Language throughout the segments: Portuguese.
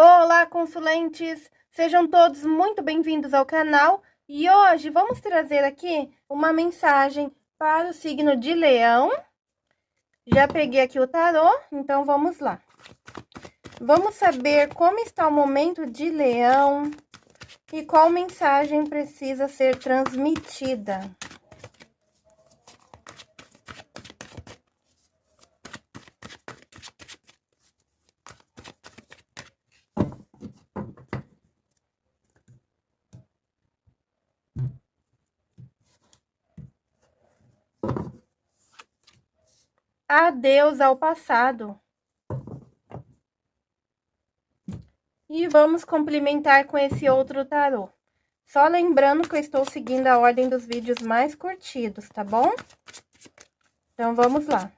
Olá, consulentes! Sejam todos muito bem-vindos ao canal e hoje vamos trazer aqui uma mensagem para o signo de Leão. Já peguei aqui o tarô, então vamos lá. Vamos saber como está o momento de Leão e qual mensagem precisa ser transmitida. Adeus ao passado. E vamos complementar com esse outro tarô. Só lembrando que eu estou seguindo a ordem dos vídeos mais curtidos, tá bom? Então, vamos lá.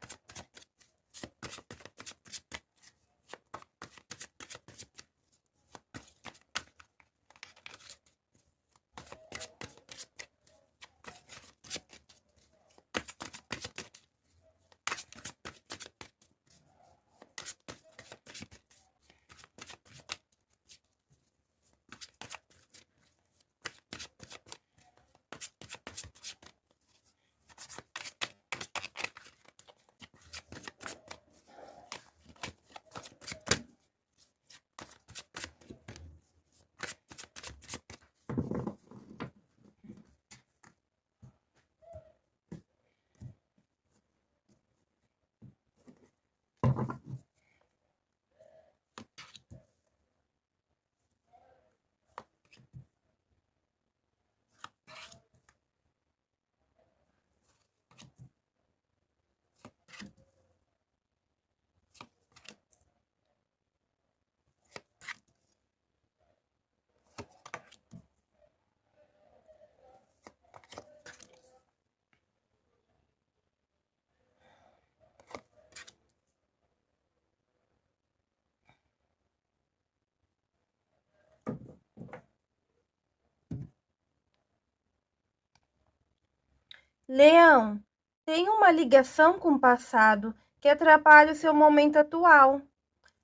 Leão, tem uma ligação com o passado que atrapalha o seu momento atual,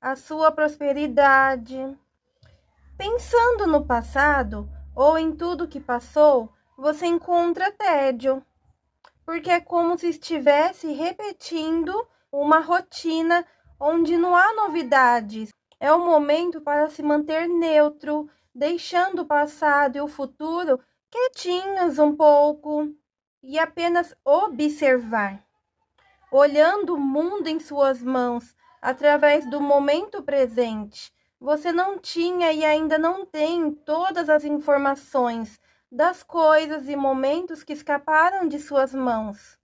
a sua prosperidade. Pensando no passado ou em tudo que passou, você encontra tédio, porque é como se estivesse repetindo uma rotina onde não há novidades. É o momento para se manter neutro, deixando o passado e o futuro quietinhos um pouco e apenas observar, olhando o mundo em suas mãos através do momento presente. Você não tinha e ainda não tem todas as informações das coisas e momentos que escaparam de suas mãos.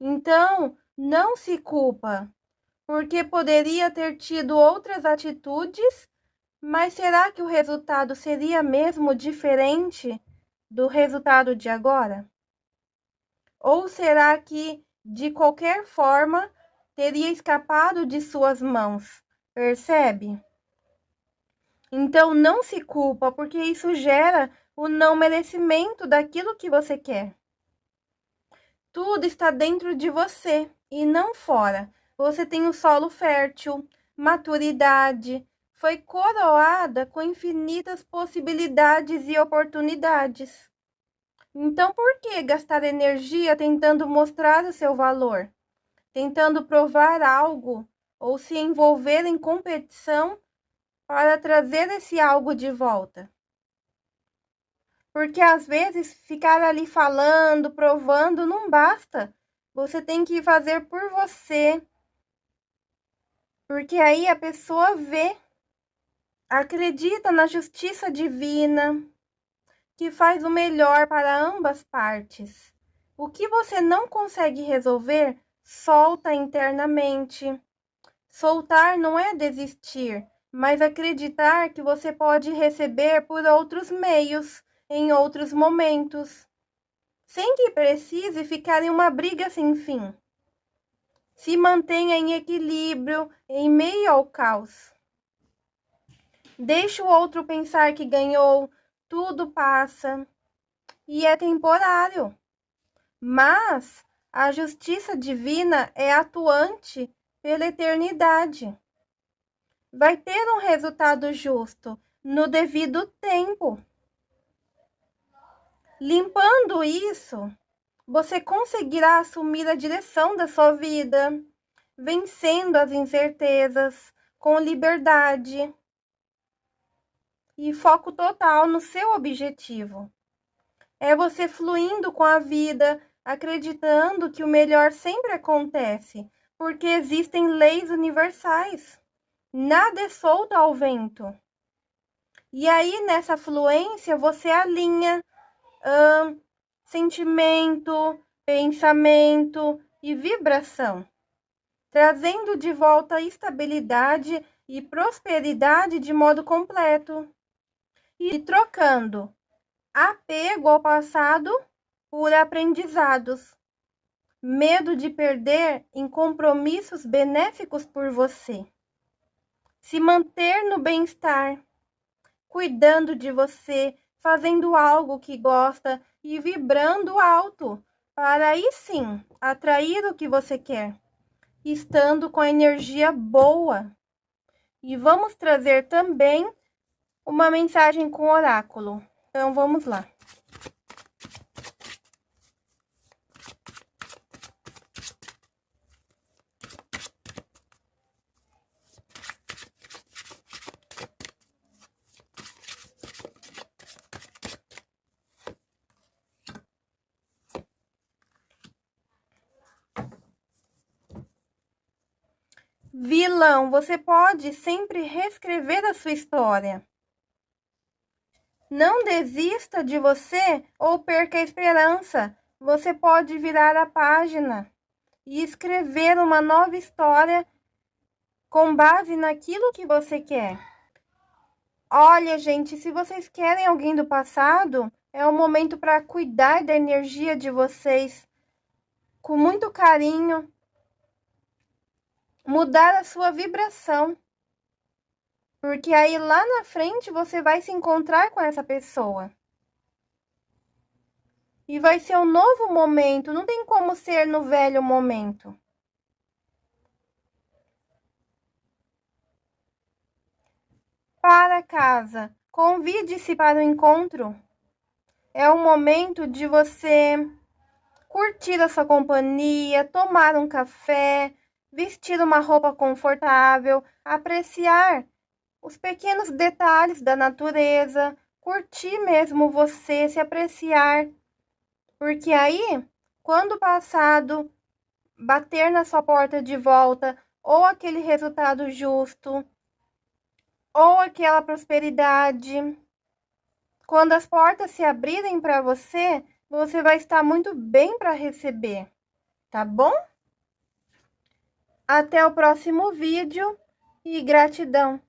Então, não se culpa, porque poderia ter tido outras atitudes, mas será que o resultado seria mesmo diferente do resultado de agora? Ou será que, de qualquer forma, teria escapado de suas mãos? Percebe? Então, não se culpa, porque isso gera o não merecimento daquilo que você quer. Tudo está dentro de você e não fora. Você tem o solo fértil, maturidade, foi coroada com infinitas possibilidades e oportunidades. Então, por que gastar energia tentando mostrar o seu valor? Tentando provar algo ou se envolver em competição para trazer esse algo de volta? Porque às vezes ficar ali falando, provando, não basta. Você tem que fazer por você. Porque aí a pessoa vê, acredita na justiça divina que faz o melhor para ambas partes. O que você não consegue resolver, solta internamente. Soltar não é desistir, mas acreditar que você pode receber por outros meios, em outros momentos, sem que precise ficar em uma briga sem fim. Se mantenha em equilíbrio em meio ao caos. Deixe o outro pensar que ganhou, tudo passa e é temporário. Mas a justiça divina é atuante pela eternidade. vai ter um resultado justo no devido tempo. Limpando isso, você conseguirá assumir a direção da sua vida, vencendo as incertezas com liberdade e foco total no seu objetivo. É você fluindo com a vida, acreditando que o melhor sempre acontece, porque existem leis universais. Nada é solto ao vento. E aí, nessa fluência, você alinha hum, sentimento, pensamento e vibração, trazendo de volta estabilidade e prosperidade de modo completo e trocando. Apego ao passado por aprendizados, medo de perder em compromissos benéficos por você, se manter no bem-estar, cuidando de você, fazendo algo que gosta e vibrando alto, para aí sim atrair o que você quer, estando com a energia boa. E vamos trazer também uma mensagem com oráculo. Então vamos lá. Vilão, você pode sempre reescrever a sua história. Não desista de você ou perca a esperança. Você pode virar a página e escrever uma nova história com base naquilo que você quer. Olha, gente, se vocês querem alguém do passado, é o momento para cuidar da energia de vocês com muito carinho, mudar a sua vibração. Porque aí lá na frente você vai se encontrar com essa pessoa. E vai ser um novo momento, não tem como ser no velho momento. Para casa, convide-se para o encontro. É o momento de você curtir a sua companhia, tomar um café, vestir uma roupa confortável, apreciar os pequenos detalhes da natureza, curtir mesmo você, se apreciar. Porque aí, quando o passado bater na sua porta de volta, ou aquele resultado justo, ou aquela prosperidade, quando as portas se abrirem para você, você vai estar muito bem para receber, tá bom? Até o próximo vídeo e gratidão!